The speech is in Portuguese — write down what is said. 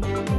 Bye.